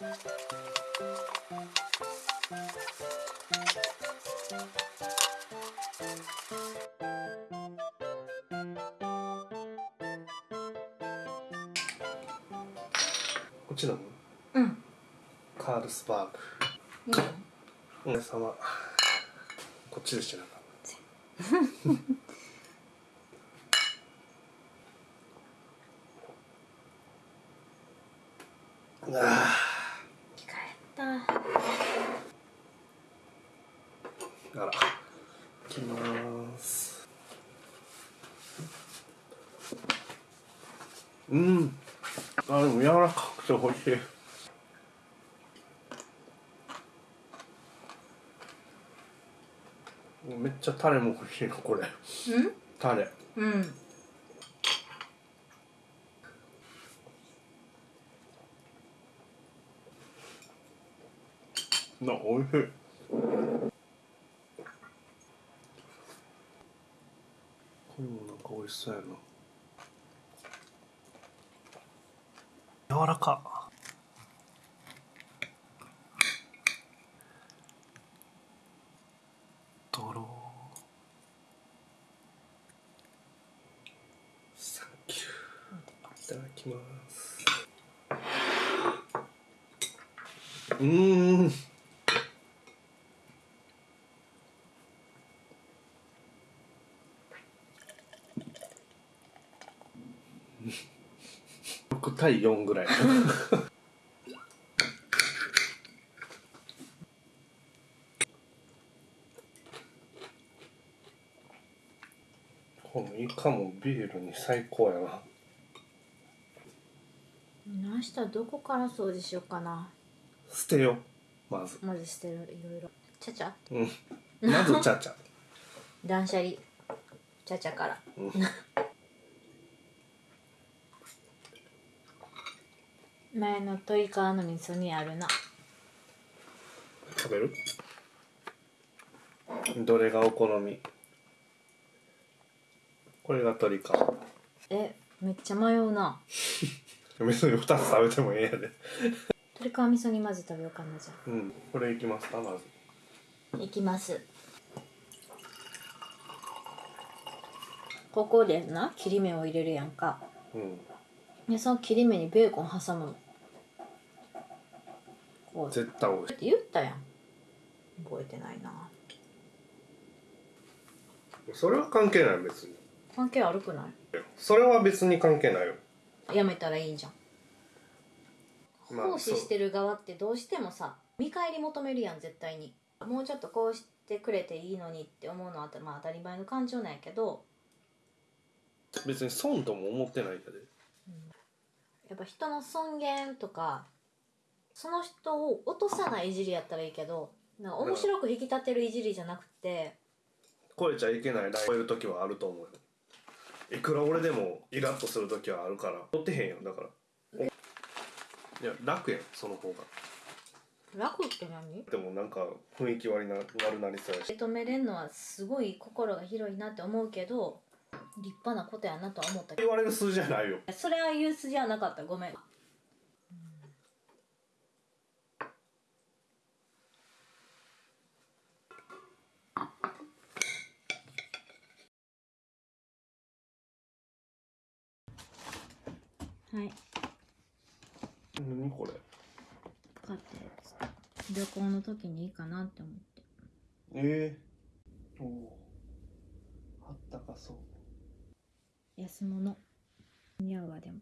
こっち飲むうん。カールスバーいいよグお疲れ様。こっちでしてなんかあ 着替えたああらいきますうん。あでも柔らかくて美味しい。めっちゃタレも欲しいのこれ。タレ。うんうん。な美味しい。これもなんか美味しそうやな柔らか。ドロサンキュー。いただきます。うん。6対4ぐらい。このイカもビールに最高やな。明日どこから掃除しようかな。捨てよまず。まず捨てるいろいろ。ちゃちゃ。うん。まずちゃちゃ。断捨離。ちゃちゃから。うん前の鶏皮の味噌にあるな。食べる？どれがお好み？これが鶏皮えめっちゃ迷うな。別に2つ食べてもええやで。鶏皮味噌煮まず食べようかなじゃうん。これいきますかまず。あいきます。ここでな切り目を入れるやんか。うん。でその切り目にベーコン挟むの絶対美味しいって言ったやん。覚えてないな。それは関係ない別に。関係悪くない？それは別に関係ないよ。やめたらいいじゃん。まあ奉仕してる側ってどうしてもさ見返り求めるやん絶対に。もうちょっとこうしてくれていいのにって思うのは、まあ、当たり前の感情なんやけど。別に損とも思ってないやでやっぱ人の尊厳とかその人を落とさないいじりやったらいいけどなんか面白く引き立てるいじりじゃなくて超えちゃいけないライン。超える時はあると思うよ。いくら俺でもイラッとする時はあるから。乗ってへんやんだから。おいや楽やんその方が。楽って何？でもなんか雰囲気悪いな悪なりそうやし。認めれんのはすごい心が広いなって思うけど立派なことやなとは思ったけ言われる数字じゃないよ。どそれは言う筋はなかった。ごめんはい。何これ？買ったやつ旅行の時にいいかなって思って。ええおおあったかそう。安物。似合うわでも。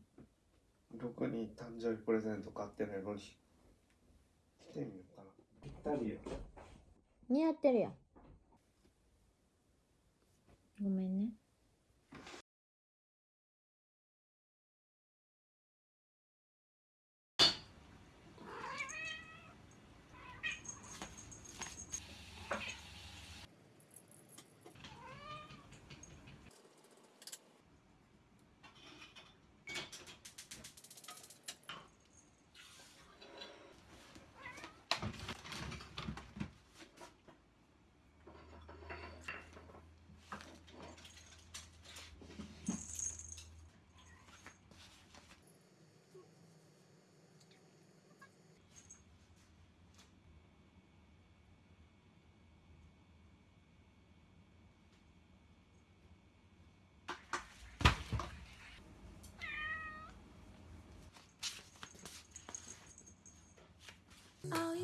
ろくに誕生日プレゼント買ってないのに着てみようかな。ぴったりや。似合ってるやん。ごめんね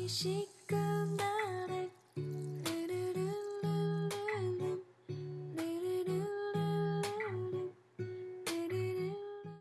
美味しくな